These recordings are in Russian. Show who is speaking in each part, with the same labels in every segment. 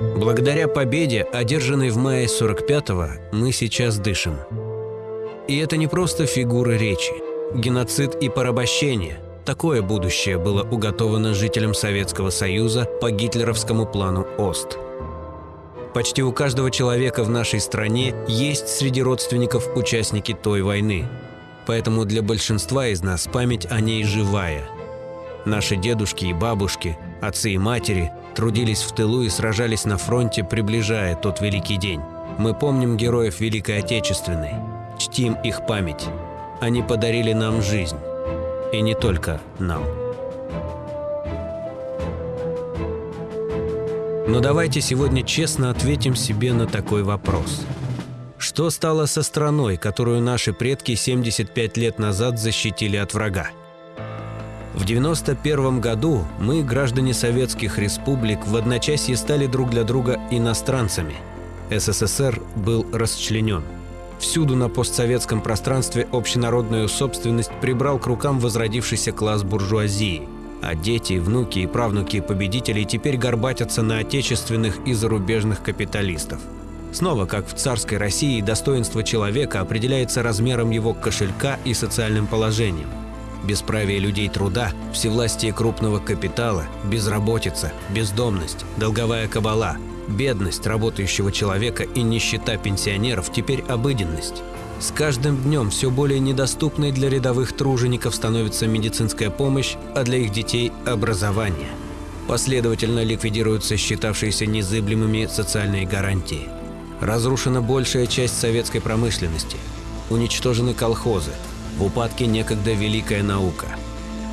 Speaker 1: Благодаря победе, одержанной в мае 45-го, мы сейчас дышим. И это не просто фигуры речи. Геноцид и порабощение – такое будущее было уготовано жителям Советского Союза по гитлеровскому плану ОСТ. Почти у каждого человека в нашей стране есть среди родственников участники той войны. Поэтому для большинства из нас память о ней живая. Наши дедушки и бабушки, отцы и матери трудились в тылу и сражались на фронте, приближая тот великий день. Мы помним героев Великой Отечественной, чтим их память. Они подарили нам жизнь. И не только нам. Но давайте сегодня честно ответим себе на такой вопрос. Что стало со страной, которую наши предки 75 лет назад защитили от врага? В 91 году мы, граждане советских республик, в одночасье стали друг для друга иностранцами. СССР был расчленен. Всюду на постсоветском пространстве общенародную собственность прибрал к рукам возродившийся класс буржуазии. А дети, внуки и правнуки победителей теперь горбатятся на отечественных и зарубежных капиталистов. Снова, как в царской России, достоинство человека определяется размером его кошелька и социальным положением – бесправие людей труда, всевластие крупного капитала, безработица, бездомность, долговая кабала, бедность работающего человека и нищета пенсионеров теперь обыденность. С каждым днем все более недоступной для рядовых тружеников становится медицинская помощь, а для их детей – образование. Последовательно ликвидируются считавшиеся незыблемыми социальные гарантии. Разрушена большая часть советской промышленности. Уничтожены колхозы, в упадке некогда великая наука.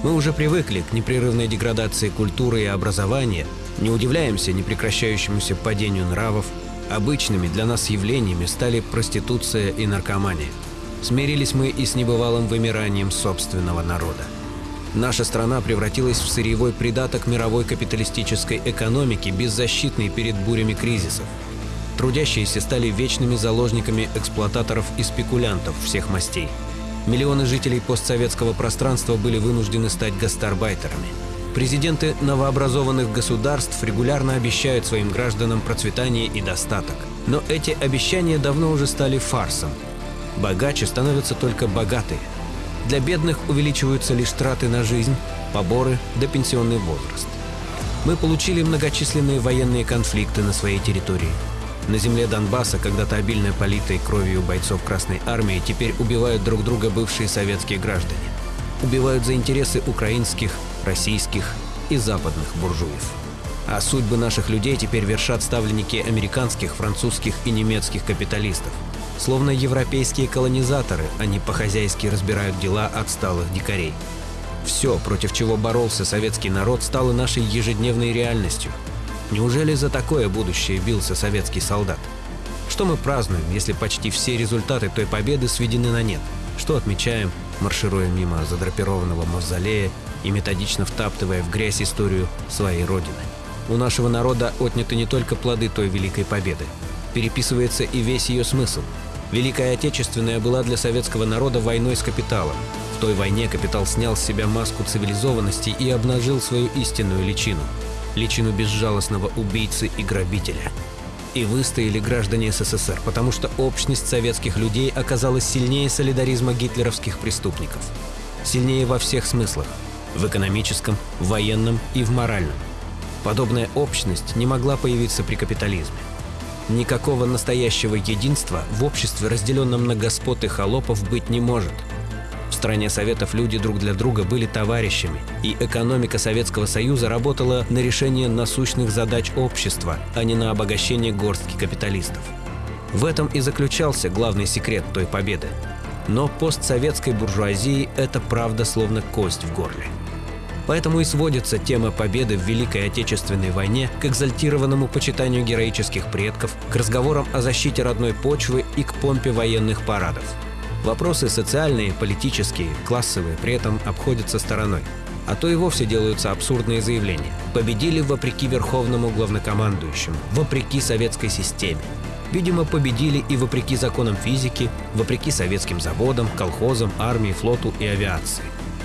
Speaker 1: Мы уже привыкли к непрерывной деградации культуры и образования, не удивляемся непрекращающемуся падению нравов, обычными для нас явлениями стали проституция и наркомания. Смирились мы и с небывалым вымиранием собственного народа. Наша страна превратилась в сырьевой придаток мировой капиталистической экономики, беззащитной перед бурями кризисов. Трудящиеся стали вечными заложниками эксплуататоров и спекулянтов всех мастей – Миллионы жителей постсоветского пространства были вынуждены стать гастарбайтерами. Президенты новообразованных государств регулярно обещают своим гражданам процветание и достаток. Но эти обещания давно уже стали фарсом. Богаче становятся только богатые. Для бедных увеличиваются лишь траты на жизнь, поборы да пенсионный возраст. Мы получили многочисленные военные конфликты на своей территории – на земле Донбасса, когда-то обильно политой кровью бойцов Красной Армии, теперь убивают друг друга бывшие советские граждане. Убивают за интересы украинских, российских и западных буржуев. А судьбы наших людей теперь вершат ставленники американских, французских и немецких капиталистов. Словно европейские колонизаторы, они по-хозяйски разбирают дела отсталых дикарей. Все, против чего боролся советский народ, стало нашей ежедневной реальностью – Неужели за такое будущее бился советский солдат? Что мы празднуем, если почти все результаты той победы сведены на нет? Что отмечаем, маршируя мимо задрапированного мавзолея и методично втаптывая в грязь историю своей родины? У нашего народа отняты не только плоды той великой победы. Переписывается и весь ее смысл. Великая Отечественная была для советского народа войной с капиталом. В той войне капитал снял с себя маску цивилизованности и обнажил свою истинную личину – личину безжалостного убийцы и грабителя. И выстояли граждане СССР, потому что общность советских людей оказалась сильнее солидаризма гитлеровских преступников. Сильнее во всех смыслах – в экономическом, военном и в моральном. Подобная общность не могла появиться при капитализме. Никакого настоящего единства в обществе, разделенном на господ и холопов, быть не может – в стране Советов люди друг для друга были товарищами, и экономика Советского Союза работала на решение насущных задач общества, а не на обогащение горстки капиталистов. В этом и заключался главный секрет той победы. Но постсоветской буржуазии это правда словно кость в горле. Поэтому и сводится тема победы в Великой Отечественной войне к экзальтированному почитанию героических предков, к разговорам о защите родной почвы и к помпе военных парадов – Вопросы социальные, политические, классовые при этом обходятся стороной. А то и вовсе делаются абсурдные заявления. Победили вопреки верховному главнокомандующему, вопреки советской системе. Видимо, победили и вопреки законам физики, вопреки советским заводам, колхозам, армии, флоту и авиации.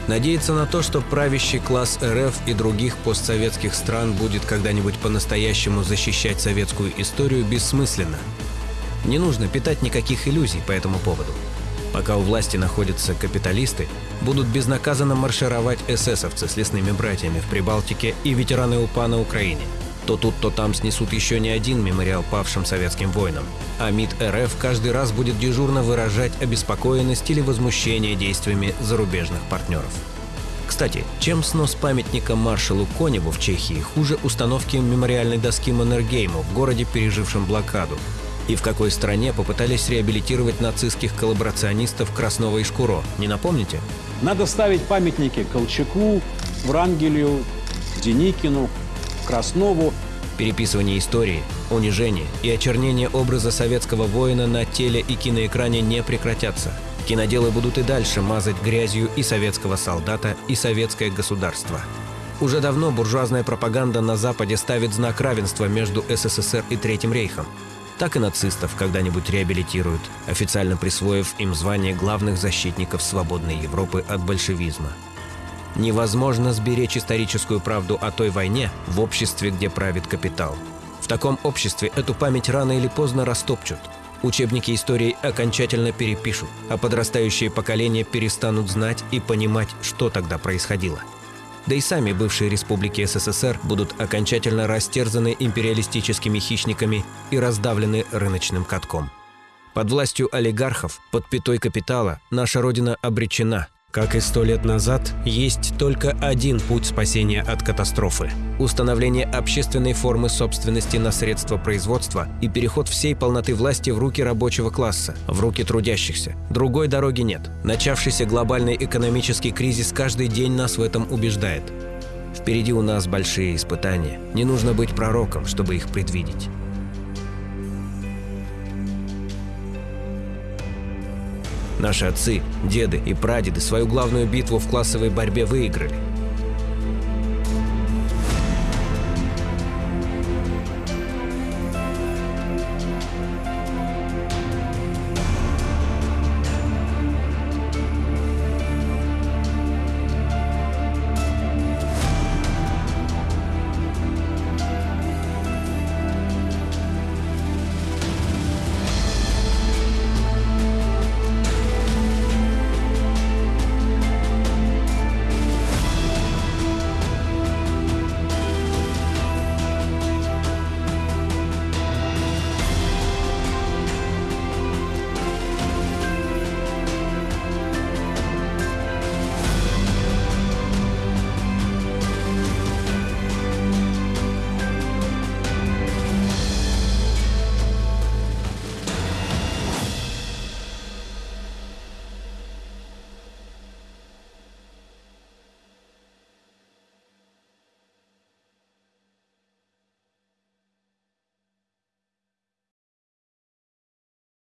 Speaker 1: Надеяться на то, что правящий класс РФ и других постсоветских стран будет когда-нибудь по-настоящему защищать советскую историю, бессмысленно. Не нужно питать никаких иллюзий по этому поводу. Пока у власти находятся капиталисты, будут безнаказанно маршировать эсэсовцы с лесными братьями в Прибалтике и ветераны УПА на Украине. То тут, то там снесут еще не один мемориал павшим советским воинам. А МИД РФ каждый раз будет дежурно выражать обеспокоенность или возмущение действиями зарубежных партнеров. Кстати, чем снос памятника маршалу Коневу в Чехии хуже установки мемориальной доски Маннергейму в городе, пережившем блокаду, и в какой стране попытались реабилитировать нацистских коллаборационистов Краснова и Шкуро. Не напомните?
Speaker 2: Надо ставить памятники Колчаку, Врангелю, Деникину, Краснову.
Speaker 1: Переписывание истории, унижение и очернение образа советского воина на теле и киноэкране не прекратятся. Киноделы будут и дальше мазать грязью и советского солдата, и советское государство. Уже давно буржуазная пропаганда на Западе ставит знак равенства между СССР и Третьим рейхом так и нацистов когда-нибудь реабилитируют, официально присвоив им звание главных защитников свободной Европы от большевизма. Невозможно сберечь историческую правду о той войне в обществе, где правит капитал. В таком обществе эту память рано или поздно растопчут. Учебники истории окончательно перепишут, а подрастающие поколения перестанут знать и понимать, что тогда происходило. Да и сами бывшие республики СССР будут окончательно растерзаны империалистическими хищниками и раздавлены рыночным катком. Под властью олигархов, под пятой капитала, наша Родина обречена – как и сто лет назад, есть только один путь спасения от катастрофы – установление общественной формы собственности на средства производства и переход всей полноты власти в руки рабочего класса, в руки трудящихся. Другой дороги нет. Начавшийся глобальный экономический кризис каждый день нас в этом убеждает. Впереди у нас большие испытания. Не нужно быть пророком, чтобы их предвидеть. Наши отцы, деды и прадеды свою главную битву в классовой борьбе выиграли.